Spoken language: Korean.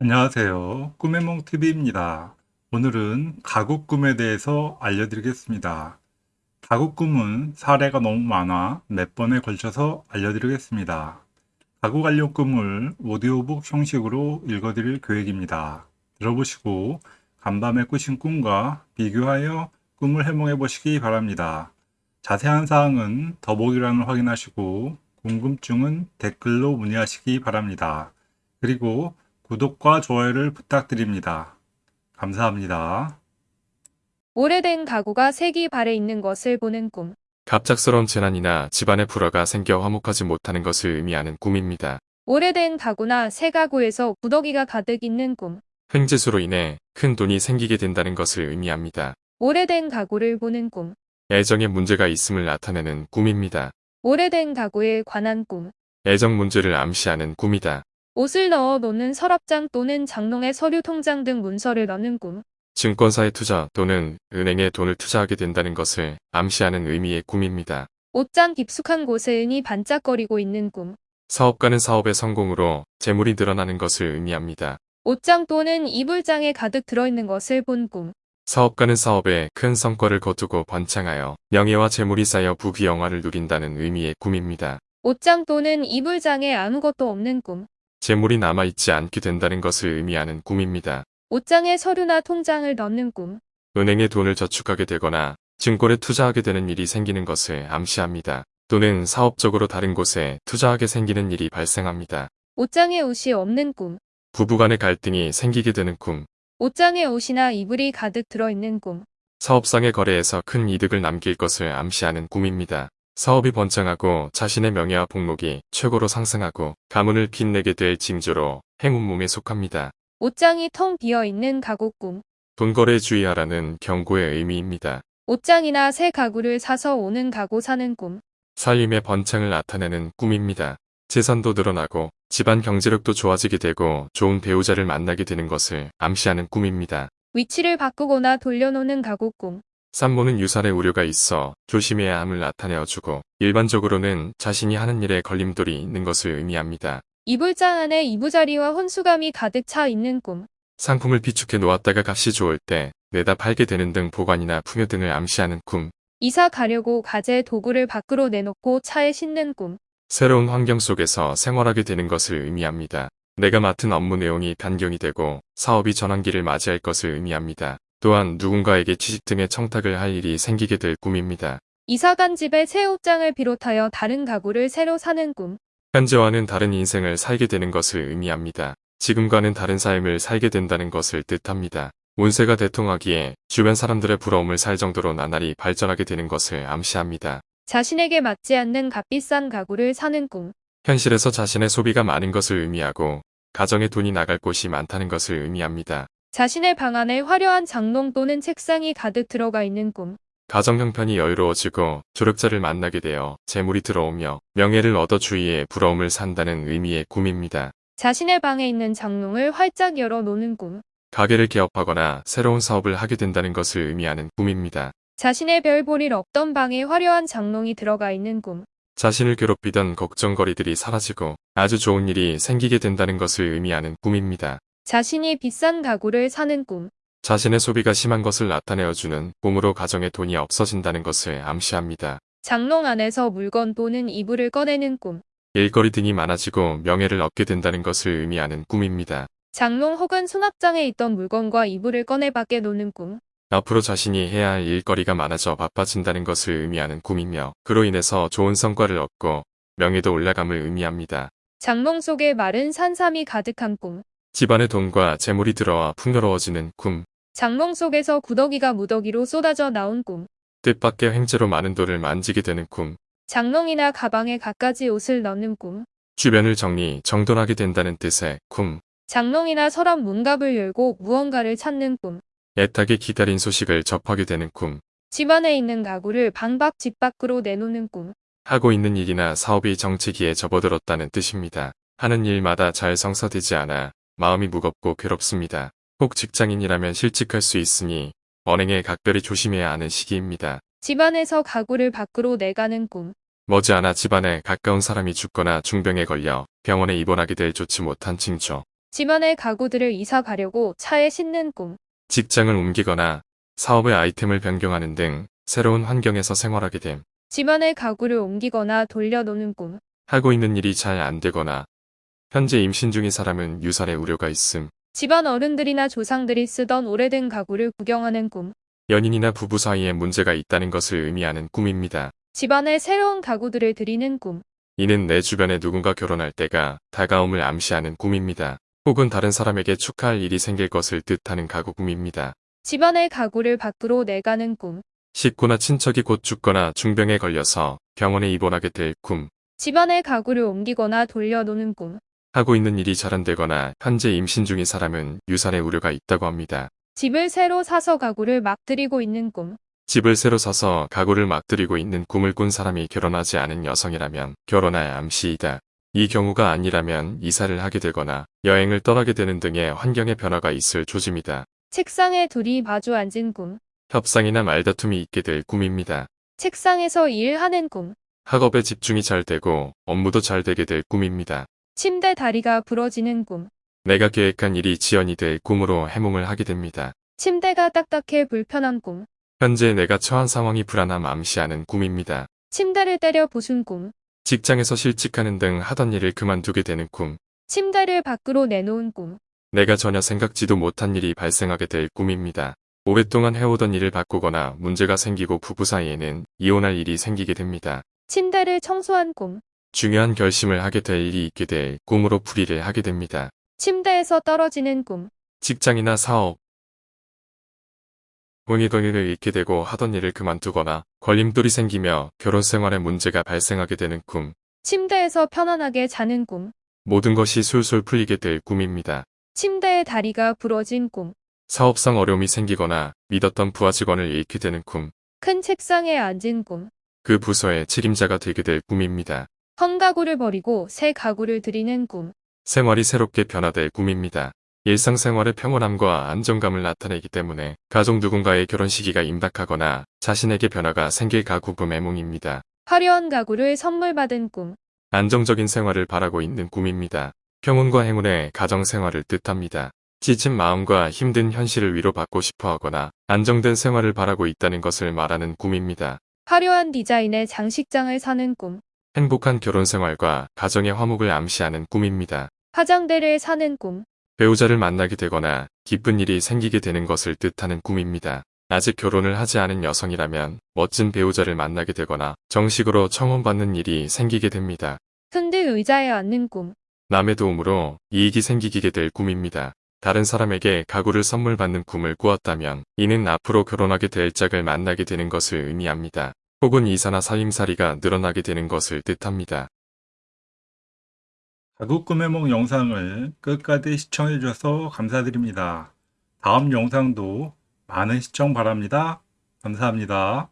안녕하세요. 꿈의 몽TV입니다. 오늘은 가구 꿈에 대해서 알려드리겠습니다. 가구 꿈은 사례가 너무 많아 몇 번에 걸쳐서 알려드리겠습니다. 가구 관련 꿈을 오디오북 형식으로 읽어드릴 계획입니다. 들어보시고 간밤에 꾸신 꿈과 비교하여 꿈을 해몽해 보시기 바랍니다. 자세한 사항은 더보기란을 확인하시고 궁금증은 댓글로 문의하시기 바랍니다. 그리고 구독과 좋아요를 부탁드립니다. 감사합니다. 오래된 가구가 색이 발에 있는 것을 보는 꿈. 갑작스러운 재난이나 집안에 불화가 생겨 화목하지 못하는 것을 의미하는 꿈입니다. 오래된 가구나 새 가구에서 구더기가 가득 있는 꿈. 횡재수로 인해 큰 돈이 생기게 된다는 것을 의미합니다. 오래된 가구를 보는 꿈. 애정에 문제가 있음을 나타내는 꿈입니다. 오래된 가구에 관한 꿈. 애정 문제를 암시하는 꿈이다. 옷을 넣어 놓는 서랍장 또는 장롱에 서류 통장 등 문서를 넣는 꿈. 증권사에 투자 또는 은행에 돈을 투자하게 된다는 것을 암시하는 의미의 꿈입니다. 옷장 깊숙한 곳에 은이 반짝거리고 있는 꿈. 사업가는 사업의 성공으로 재물이 늘어나는 것을 의미합니다. 옷장 또는 이불장에 가득 들어있는 것을 본 꿈. 사업가는 사업에 큰 성과를 거두고 번창하여 명예와 재물이 쌓여 부귀영화를 누린다는 의미의 꿈입니다. 옷장 또는 이불장에 아무것도 없는 꿈. 재물이 남아있지 않게 된다는 것을 의미하는 꿈입니다. 옷장에 서류나 통장을 넣는 꿈. 은행에 돈을 저축하게 되거나 증권에 투자하게 되는 일이 생기는 것을 암시합니다. 또는 사업적으로 다른 곳에 투자하게 생기는 일이 발생합니다. 옷장에 옷이 없는 꿈. 부부간의 갈등이 생기게 되는 꿈, 옷장에 옷이나 이불이 가득 들어있는 꿈. 사업상의 거래에서 큰 이득을 남길 것을 암시하는 꿈입니다. 사업이 번창하고 자신의 명예와 복록이 최고로 상승하고 가문을 빛내게 될 징조로 행운 몸에 속합니다. 옷장이 텅 비어 있는 가구 꿈. 돈거래 주의하라는 경고의 의미입니다. 옷장이나 새 가구를 사서 오는 가구 사는 꿈. 살림의 번창을 나타내는 꿈입니다. 재산도 늘어나고 집안 경제력도 좋아지게 되고 좋은 배우자를 만나게 되는 것을 암시하는 꿈입니다. 위치를 바꾸거나 돌려놓는 가구 꿈. 산모는 유산의 우려가 있어 조심해야 함을 나타내어주고 일반적으로는 자신이 하는 일에 걸림돌이 있는 것을 의미합니다. 이불장 안에 이부자리와 혼수감이 가득 차 있는 꿈. 상품을 비축해 놓았다가 값이 좋을 때 내다 팔게 되는 등 보관이나 풍요 등을 암시하는 꿈, 이사 가려고 가재 도구를 밖으로 내놓고 차에 싣는 꿈. 새로운 환경 속에서 생활하게 되는 것을 의미합니다. 내가 맡은 업무 내용이 변경이 되고 사업이 전환기를 맞이할 것을 의미합니다. 또한 누군가에게 취직 등의 청탁을 할 일이 생기게 될 꿈입니다. 이사 간 집에 새 옷장을 비롯하여 다른 가구를 새로 사는 꿈. 현재와는 다른 인생을 살게 되는 것을 의미합니다. 지금과는 다른 삶을 살게 된다는 것을 뜻합니다. 운세가 대통하기에 주변 사람들의 부러움을 살 정도로 나날이 발전하게 되는 것을 암시합니다. 자신에게 맞지 않는 값비싼 가구를 사는 꿈. 현실에서 자신의 소비가 많은 것을 의미하고 가정에 돈이 나갈 곳이 많다는 것을 의미합니다. 자신의 방 안에 화려한 장롱 또는 책상이 가득 들어가 있는 꿈. 가정 형편이 여유로워지고 조력자를 만나게 되어 재물이 들어오며 명예를 얻어 주위에 부러움을 산다는 의미의 꿈입니다. 자신의 방에 있는 장롱을 활짝 열어 놓는 꿈. 가게를 개업하거나 새로운 사업을 하게 된다는 것을 의미하는 꿈입니다. 자신의 별 볼일 없던 방에 화려한 장롱이 들어가 있는 꿈. 자신을 괴롭히던 걱정거리들이 사라지고 아주 좋은 일이 생기게 된다는 것을 의미하는 꿈입니다. 자신이 비싼 가구를 사는 꿈. 자신의 소비가 심한 것을 나타내어주는 꿈으로 가정에 돈이 없어진다는 것을 암시합니다. 장롱 안에서 물건 또는 이불을 꺼내는 꿈. 일거리 등이 많아지고 명예를 얻게 된다는 것을 의미하는 꿈입니다. 장롱 혹은 수납장에 있던 물건과 이불을 꺼내 밖에 놓는 꿈. 앞으로 자신이 해야 할 일거리가 많아져 바빠진다는 것을 의미하는 꿈이며 그로 인해서 좋은 성과를 얻고 명예도 올라감을 의미합니다. 장롱 속에 마른 산삼이 가득한 꿈. 집안에 돈과 재물이 들어와 풍요로워지는 꿈, 장롱 속에서 구더기가 무더기로 쏟아져 나온 꿈. 뜻밖의 횡재로 많은 돈을 만지게 되는 꿈, 장롱이나 가방에 갖가지 옷을 넣는 꿈. 주변을 정리, 정돈하게 된다는 뜻의 꿈, 장롱이나 서랍 문갑을 열고 무언가를 찾는 꿈. 애타게 기다린 소식을 접하게 되는 꿈, 집안에 있는 가구를 방밖집 밖으로 내놓는 꿈. 하고 있는 일이나 사업이 정체기에 접어들었다는 뜻입니다. 하는 일마다 잘 성사되지 않아 마음이 무겁고 괴롭습니다. 혹 직장인이라면 실직할 수 있으니 언행에 각별히 조심해야 하는 시기입니다. 집안에서 가구를 밖으로 내가는 꿈. 머지않아 집안에 가까운 사람이 죽거나 중병에 걸려 병원에 입원하게 될 좋지 못한 징조. 집안의 가구들을 이사 가려고 차에 싣는 꿈. 직장을 옮기거나 사업의 아이템을 변경하는 등 새로운 환경에서 생활하게 됨. 집안의 가구를 옮기거나 돌려놓는 꿈. 하고 있는 일이 잘 안 되거나 현재 임신 중인 사람은 유산의 우려가 있음. 집안 어른들이나 조상들이 쓰던 오래된 가구를 구경하는 꿈. 연인이나 부부 사이에 문제가 있다는 것을 의미하는 꿈입니다. 집안에 새로운 가구들을 들이는 꿈. 이는 내 주변에 누군가 결혼할 때가 다가옴을 암시하는 꿈입니다. 혹은 다른 사람에게 축하할 일이 생길 것을 뜻하는 가구 꿈입니다. 집안의 가구를 밖으로 내가는 꿈. 식구나 친척이 곧 죽거나 중병에 걸려서 병원에 입원하게 될 꿈. 집안의 가구를 옮기거나 돌려놓는 꿈. 하고 있는 일이 잘 안 되거나 현재 임신 중인 사람은 유산의 우려가 있다고 합니다. 집을 새로 사서 가구를 막 들이고 있는 꿈. 집을 새로 사서 가구를 막 들이고 있는 꿈을 꾼 사람이 결혼하지 않은 여성이라면 결혼할 암시이다. 이 경우가 아니라면 이사를 하게 되거나 여행을 떠나게 되는 등의 환경의 변화가 있을 조짐이다. 책상에 둘이 마주 앉은 꿈. 협상이나 말다툼이 있게 될 꿈입니다. 책상에서 일하는 꿈. 학업에 집중이 잘 되고 업무도 잘 되게 될 꿈입니다. 침대 다리가 부러지는 꿈. 내가 계획한 일이 지연이 될 꿈으로 해몽을 하게 됩니다. 침대가 딱딱해 불편한 꿈. 현재 내가 처한 상황이 불안함 암시하는 꿈입니다. 침대를 때려 부순 꿈. 직장에서 실직하는 등 하던 일을 그만두게 되는 꿈. 침대를 밖으로 내놓은 꿈. 내가 전혀 생각지도 못한 일이 발생하게 될 꿈입니다. 오랫동안 해오던 일을 바꾸거나 문제가 생기고 부부 사이에는 이혼할 일이 생기게 됩니다. 침대를 청소한 꿈. 중요한 결심을 하게 될 일이 있게 될 꿈으로 풀이를 하게 됩니다. 침대에서 떨어지는 꿈. 직장이나 사업, 본의동의를 잃게 되고 하던 일을 그만두거나 걸림돌이 생기며 결혼 생활에 문제가 발생하게 되는 꿈. 침대에서 편안하게 자는 꿈. 모든 것이 술술 풀리게 될 꿈입니다. 침대의 다리가 부러진 꿈. 사업상 어려움이 생기거나 믿었던 부하 직원을 잃게 되는 꿈. 큰 책상에 앉은 꿈. 그 부서의 책임자가 되게 될 꿈입니다. 헌 가구를 버리고 새 가구를 들이는 꿈. 생활이 새롭게 변화될 꿈입니다. 일상생활의 평온함과 안정감을 나타내기 때문에 가족 누군가의 결혼 시기가 임박하거나 자신에게 변화가 생길 가구 꿈의夢입니다. 화려한 가구를 선물 받은 꿈. 안정적인 생활을 바라고 있는 꿈입니다. 평온과 행운의 가정 생활을 뜻합니다. 지친 마음과 힘든 현실을 위로받고 싶어 하거나 안정된 생활을 바라고 있다는 것을 말하는 꿈입니다. 화려한 디자인의 장식장을 사는 꿈. 행복한 결혼 생활과 가정의 화목을 암시하는 꿈입니다. 화장대를 사는 꿈. 배우자를 만나게 되거나 기쁜 일이 생기게 되는 것을 뜻하는 꿈입니다. 아직 결혼을 하지 않은 여성이라면 멋진 배우자를 만나게 되거나 정식으로 청혼받는 일이 생기게 됩니다. 흔들 의자에 앉는 꿈. 남의 도움으로 이익이 생기게 될 꿈입니다. 다른 사람에게 가구를 선물 받는 꿈을 꾸었다면 이는 앞으로 결혼하게 될 짝을 만나게 되는 것을 의미합니다. 혹은 이사나 살림살이가 늘어나게 되는 것을 뜻합니다. 꿈해몽 영상을 끝까지 시청해 주셔서 감사드립니다. 다음 영상도 많은 시청 바랍니다. 감사합니다.